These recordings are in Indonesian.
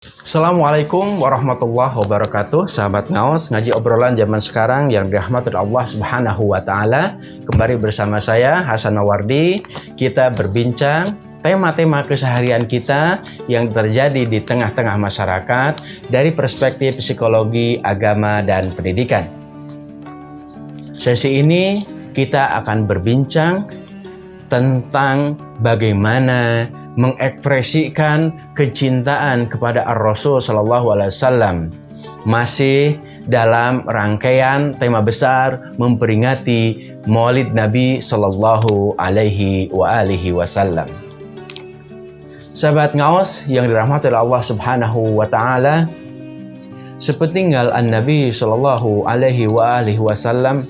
Assalamualaikum warahmatullahi wabarakatuh. Sahabat Ngaos, ngaji obrolan zaman sekarang yang dirahmati Allah subhanahu wa ta'ala. Kembali bersama saya Hasan Nawardi Kita berbincang tema-tema keseharian kita yang terjadi di tengah-tengah masyarakat Dari perspektif psikologi, agama, dan pendidikan. Sesi ini kita akan berbincang tentang bagaimana mengekspresikan kecintaan kepada Ar-Rasul Shallallahu Alaihi Wasallam masih dalam rangkaian tema besar memperingati Maulid Nabi Shallallahu Alaihi Wasallam. Sahabat ngaos yang dirahmati Allah Subhanahu Wa Taala, sepeninggal An Nabi Shallallahu Alaihi Wasallam,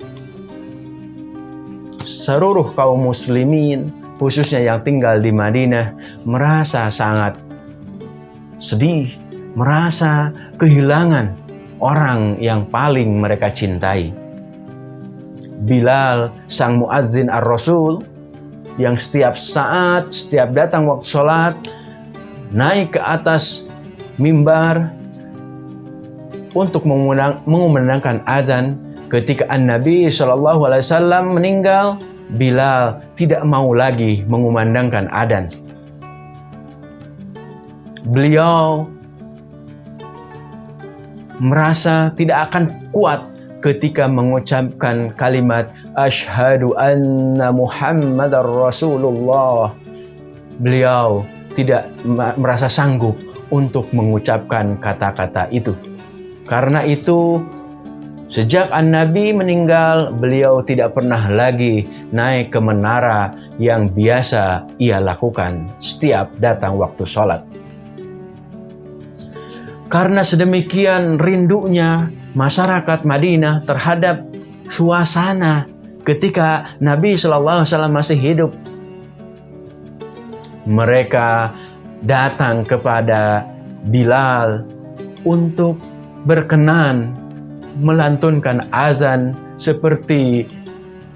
seluruh kaum muslimin khususnya yang tinggal di Madinah, merasa sangat sedih, merasa kehilangan orang yang paling mereka cintai. Bilal, sang muadzin ar-Rasul, yang setiap saat, setiap datang waktu sholat, naik ke atas mimbar untuk mengumandangkan azan ketika Shallallahu Alaihi Wasallam meninggal Bilal tidak mau lagi mengumandangkan adan. Beliau merasa tidak akan kuat ketika mengucapkan kalimat Ashhadu anna Muhammadar Rasulullah. Beliau tidak merasa sanggup untuk mengucapkan kata-kata itu. Karena itu Sejak An-Nabi meninggal, beliau tidak pernah lagi naik ke menara yang biasa ia lakukan setiap datang waktu sholat. Karena sedemikian rindunya masyarakat Madinah terhadap suasana ketika Nabi Shallallahu masih hidup, mereka datang kepada Bilal untuk berkenan melantunkan azan seperti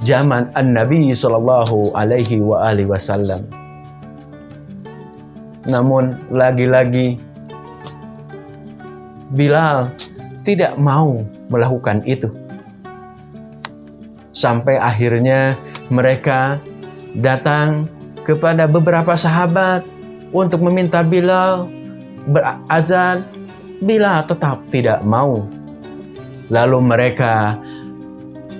zaman An-Nabi Sallallahu Alaihi Wasallam. Namun lagi-lagi Bilal tidak mau melakukan itu. Sampai akhirnya mereka datang kepada beberapa sahabat untuk meminta Bilal berazan. Bilal tetap tidak mau Lalu mereka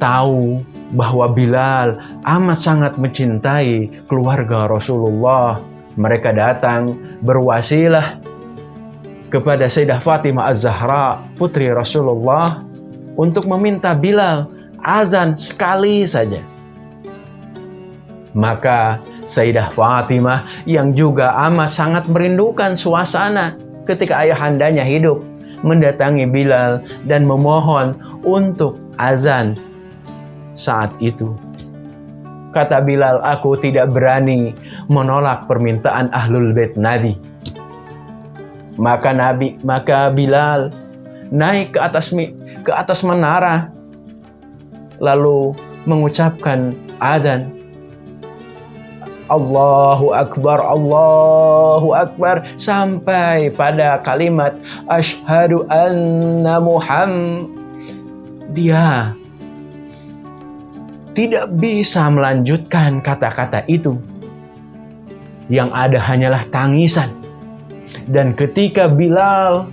tahu bahwa Bilal amat sangat mencintai keluarga Rasulullah. Mereka datang berwasilah kepada Sayyidah Fatimah Az-Zahra, putri Rasulullah, untuk meminta Bilal azan sekali saja. Maka Sayyidah Fatimah yang juga amat sangat merindukan suasana ketika ayahandanya hidup mendatangi Bilal dan memohon untuk azan saat itu. Kata Bilal, aku tidak berani menolak permintaan ahlul bait Nabi. Maka Nabi, maka Bilal naik ke atas ke atas menara lalu mengucapkan adzan Allahu Akbar, Allahu Akbar sampai pada kalimat Ashhadu anna Muhammad. Dia tidak bisa melanjutkan kata-kata itu. Yang ada hanyalah tangisan. Dan ketika Bilal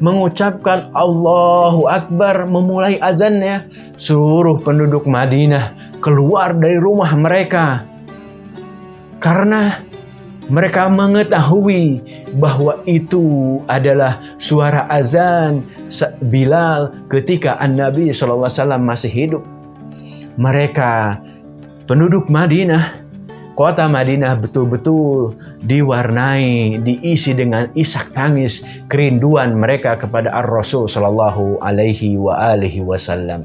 mengucapkan Allahu Akbar memulai azannya, seluruh penduduk Madinah keluar dari rumah mereka karena mereka mengetahui bahwa itu adalah suara azan Bilal ketika An-Nabi SAW masih hidup. Mereka penduduk Madinah, kota Madinah betul-betul diwarnai, diisi dengan isak tangis kerinduan mereka kepada Ar-Rasul Sallallahu Alaihi Wasallam.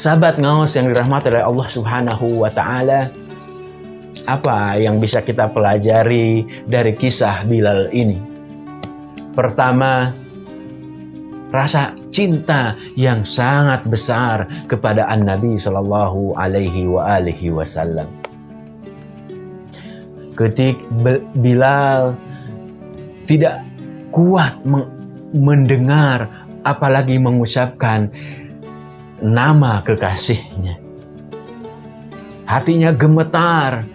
Sahabat ngawas yang dirahmati oleh Allah Subhanahu Wa Taala, apa yang bisa kita pelajari dari kisah Bilal ini? Pertama, rasa cinta yang sangat besar kepada An-Nabi Shallallahu Alaihi Wasallam. Ketik Bilal tidak kuat mendengar apalagi mengucapkan nama kekasihnya. Hatinya gemetar,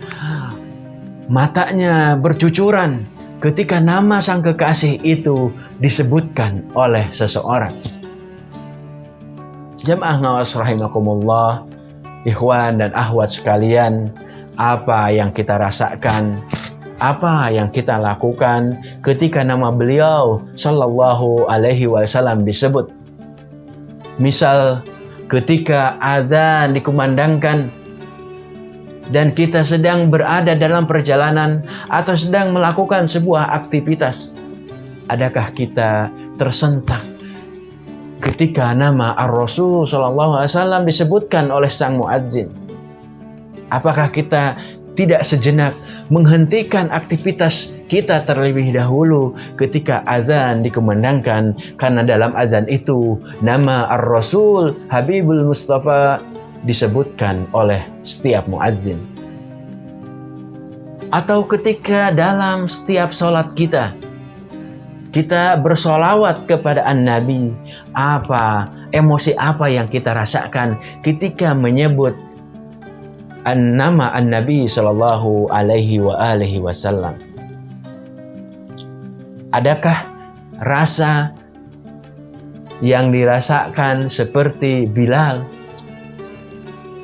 matanya bercucuran ketika nama sang kekasih itu disebutkan oleh seseorang. Jemaah ngawas rahimakumullah, ikhwan dan ahwat sekalian, apa yang kita rasakan, apa yang kita lakukan ketika nama beliau sallallahu alaihi wasallam disebut. Misal ketika adzan dikumandangkan dan kita sedang berada dalam perjalanan atau sedang melakukan sebuah aktivitas, adakah kita tersentak ketika nama Ar-Rasul Shallallahu Alaihi Wasallam disebutkan oleh sang muadzin? Apakah kita tidak sejenak menghentikan aktivitas kita terlebih dahulu ketika azan dikumandangkan karena dalam azan itu nama Ar-Rasul Habibul Mustafa disebutkan oleh setiap muadzin. Atau ketika dalam setiap sholat kita, kita bersolawat kepada An-Nabi, apa, emosi apa yang kita rasakan ketika menyebut an nama An-Nabi Shallallahu Alaihi wa alihi Wasallam. Adakah rasa yang dirasakan seperti Bilal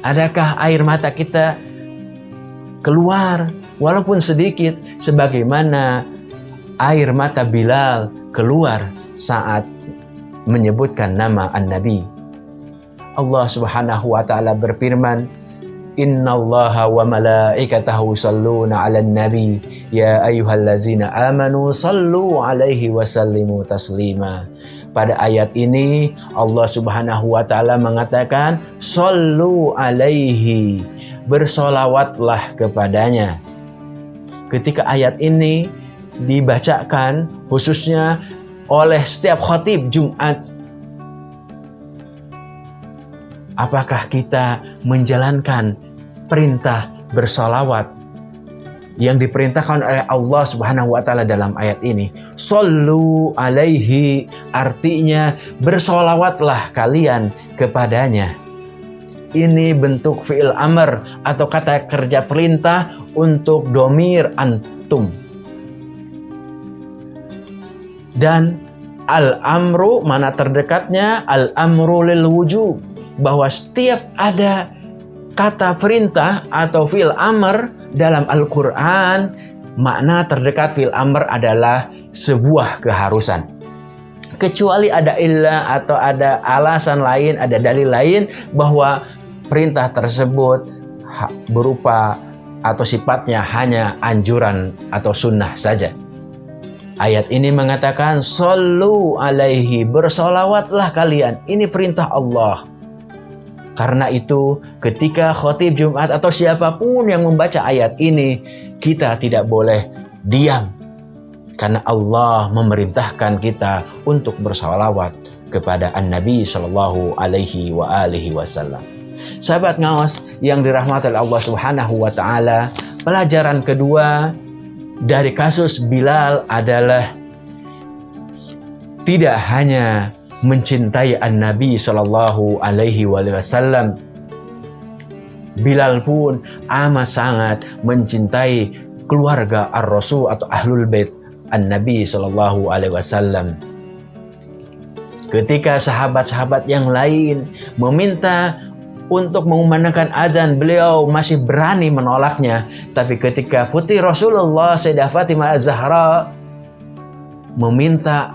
Adakah air mata kita keluar? Walaupun sedikit sebagaimana air mata Bilal keluar saat menyebutkan nama An-Nabi. Allah Subhanahu wa taala berfirman, Inna Allah wa malaikatahu salluna ala nabi Ya ayuhallazina amanu sallu alaihi wa sallimu taslima pada ayat ini Allah Subhanahu wa taala mengatakan sallu alaihi bersolawatlah kepadanya. Ketika ayat ini dibacakan khususnya oleh setiap khatib Jumat apakah kita menjalankan perintah bersolawat yang diperintahkan oleh Allah Subhanahu wa taala dalam ayat ini. Sallu alaihi artinya bersolawatlah kalian kepadanya. Ini bentuk fi'il amr atau kata kerja perintah untuk domir antum. Dan al-amru mana terdekatnya al-amru lil wujub bahwa setiap ada kata perintah atau fil amr dalam Al-Quran, makna terdekat fil amr adalah sebuah keharusan. Kecuali ada ilah atau ada alasan lain, ada dalil lain bahwa perintah tersebut berupa atau sifatnya hanya anjuran atau sunnah saja. Ayat ini mengatakan, Sallu alaihi, bersolawatlah kalian. Ini perintah Allah. Karena itu, ketika khotib Jumat atau siapa pun yang membaca ayat ini, kita tidak boleh diam. Karena Allah memerintahkan kita untuk bersalawat kepada An-Nabi Shallallahu Alaihi wa alihi Wasallam. Sahabat ngawas yang dirahmati Allah Subhanahu wa taala, pelajaran kedua dari kasus Bilal adalah tidak hanya mencintai An-Nabi Shallallahu Alaihi Wasallam. Bilal pun amat sangat mencintai keluarga Ar-Rasul atau Ahlul Bait An-Nabi Shallallahu Alaihi Wasallam. Ketika sahabat-sahabat yang lain meminta untuk mengumandangkan adzan, beliau masih berani menolaknya. Tapi ketika putri Rasulullah Sayyidah Fatimah Az-Zahra meminta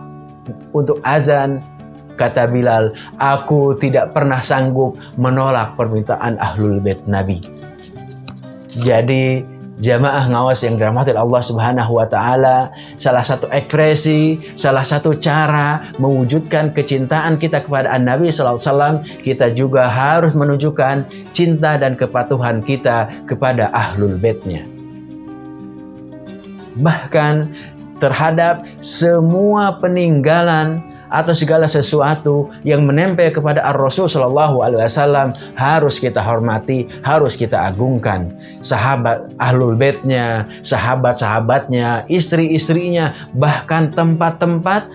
untuk azan, Kata Bilal, aku tidak pernah sanggup menolak permintaan ahlul bait Nabi. Jadi jamaah ngawas yang dirahmati Allah Subhanahu wa taala, salah satu ekspresi, salah satu cara mewujudkan kecintaan kita kepada An-Nabi sallallahu alaihi wasallam, kita juga harus menunjukkan cinta dan kepatuhan kita kepada ahlul baitnya. Bahkan terhadap semua peninggalan atau segala sesuatu yang menempel kepada Ar-Rasul Shallallahu Alaihi Wasallam harus kita hormati, harus kita agungkan. Sahabat ahlul baitnya, sahabat-sahabatnya, istri-istrinya, bahkan tempat-tempat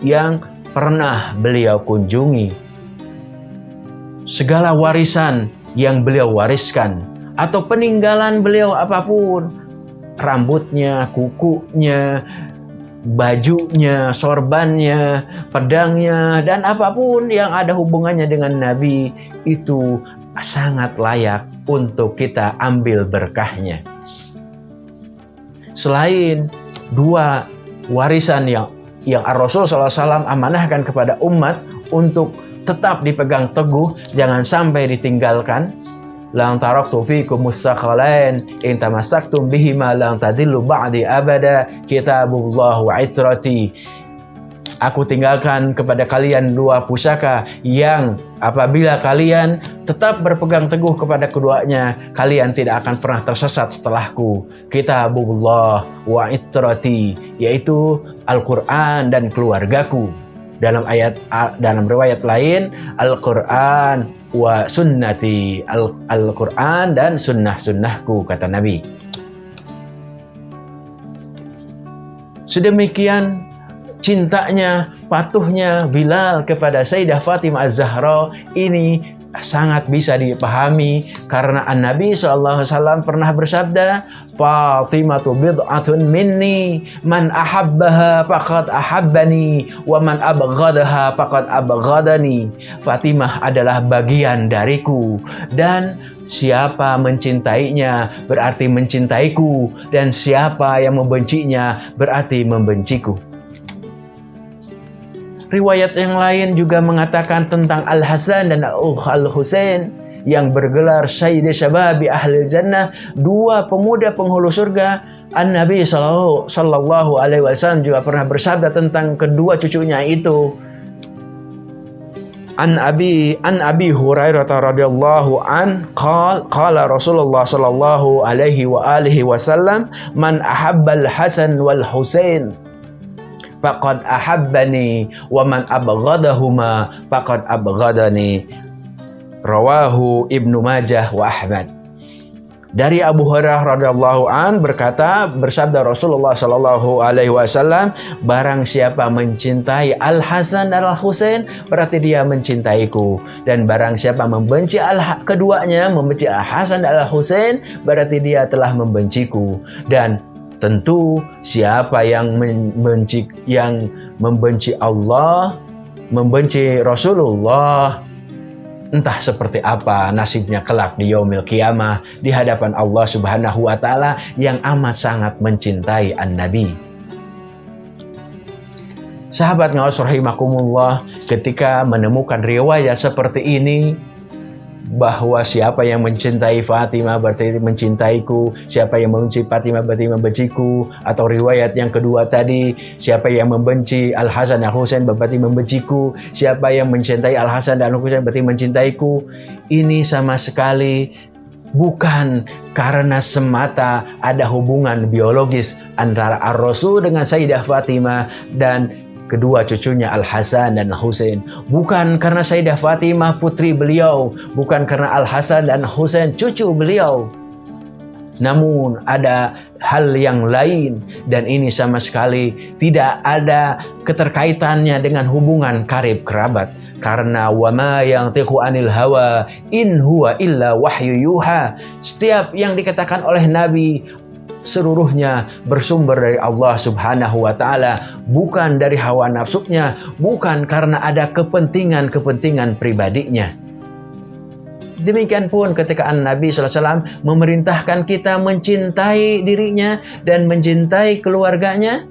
yang pernah beliau kunjungi. Segala warisan yang beliau wariskan atau peninggalan beliau apa pun, rambutnya, kukunya, bajunya, sorbannya, pedangnya, dan apa pun yang ada hubungannya dengan Nabi itu sangat layak untuk kita ambil berkahnya. Selain dua warisan yang yang Rasul SAW amanahkan kepada umat untuk tetap dipegang teguh, jangan sampai ditinggalkan, Lang taraktu fikum mustaqalain in tamassaktum bihima lang tadillu ba'di abada kitabullah wa itrati Aku tinggalkan kepada kalian dua pusaka yang apabila kalian tetap berpegang teguh kepada keduanya, kalian tidak akan pernah tersesat setelahku. Kitabullah wa itrati, yaitu Al-Quran dan keluargaku. Dalam ayat dalam riwayat lain, Al-Quran wa sunnati Al-Quran dan sunnah-sunnahku kata Nabi. Sedemikian cintanya patuhnya Bilal kepada Sayyidah Fatimah Az-Zahra ini sangat bisa dipahami karena An-Nabi SAW pernah bersabda Fatimah bid'atun minni man ahabbaha faqad ahabbani wa man abghadaha faqad abghadani. Fatimah adalah bagian dariku dan siapa mencintainya berarti mencintaiku dan siapa yang membencinya berarti membenciku Riwayat yang lain juga mengatakan tentang Al-Hasan dan Al-Husain yang bergelar Sayyidi Syababi Ahli Jannah, dua pemuda penghulu surga. An-Nabi sallallahu alaihi wasallam juga pernah bersabda tentang kedua cucunya itu. An Abi An Abi Hurairah radhiyallahu an qala qala Rasulullah sallallahu alaihi wa alihi wasallam man ahabbal Hasan wal Husain faqad ahabbani wa man abghadahuma faqad abghadani. Rawahu Ibnu Majah wa Ahmad. Dari Abu Hurairah radhiyallahu an berkata bersabda Rasulullah sallallahu alaihi wasallam barang siapa mencintai Al Hasan dan Al Husain berarti dia mencintaiku. Dan barang siapa membenci al keduanya membenci Al Hasan dan Al Husain berarti dia telah membenciku. Dan Tentu siapa yang membenci yang membenci Allah, membenci Rasulullah, entah seperti apa nasibnya kelak di yaumil kiamah di hadapan Allah Subhanahu wa taala yang amat sangat mencintai an-nabi. Sahabat ngawas rahimakumullah ketika menemukan riwayat seperti ini bahwa siapa yang mencintai Fatimah berarti mencintaiku, siapa yang membenci Fatimah berarti membenciku, atau riwayat yang kedua tadi, siapa yang membenci Al Hasan dan Husain berarti membenciku, siapa yang mencintai Al Hasan dan Husain berarti mencintaiku. Ini sama sekali bukan karena semata ada hubungan biologis antara Ar-Rasul dengan Sayyidah Fatimah dan kedua cucunya Al-Hasan dan Husain. Bukan karena Sayyidah Fatimah putri beliau, bukan karena Al-Hasan dan Husain cucu beliau. Namun ada hal yang lain dan ini sama sekali tidak ada keterkaitannya dengan hubungan karib kerabat karena wama yang tiku anil hawa in huwa illa wahyu yuha setiap yang dikatakan oleh Nabi seluruhnya bersumber dari Allah Subhanahu wa taala, bukan dari hawa nafsunya, bukan karena ada kepentingan-kepentingan pribadinya. Demikian pun ketika Nabi SAW memerintahkan kita mencintai dirinya dan mencintai keluarganya,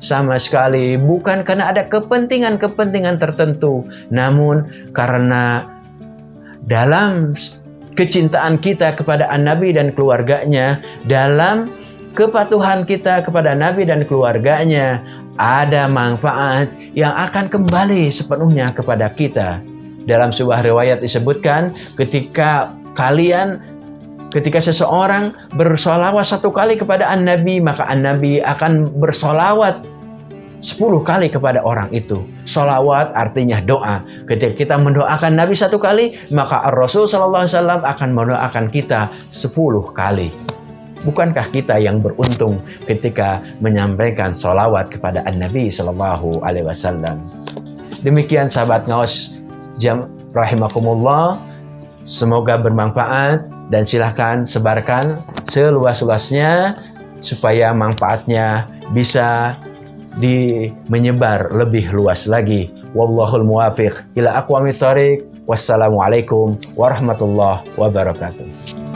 sama sekali bukan karena ada kepentingan-kepentingan tertentu, namun karena dalam kecintaan kita kepada An-Nabi dan keluarganya dalam kepatuhan kita kepada Nabi dan keluarganya ada manfaat yang akan kembali sepenuhnya kepada kita. Dalam sebuah riwayat disebutkan ketika kalian ketika seseorang bersolawat satu kali kepada An-Nabi maka An-Nabi akan bersolawat 10 kali kepada orang itu. Solawat artinya doa. Ketika kita mendoakan Nabi satu kali, maka Rasul Sallallahu Alaihi Wasallam akan mendoakan kita 10 kali. Bukankah kita yang beruntung ketika menyampaikan solawat kepada An-Nabi Sallallahu Alaihi Wasallam? Demikian sahabat ngawas jam rahimakumullah. Semoga bermanfaat dan silahkan sebarkan seluas-luasnya supaya manfaatnya bisa di menyebar lebih luas lagi. Wallahul muwafiq ila aqwamit thariq. Wassalamualaikum warahmatullahi wabarakatuh.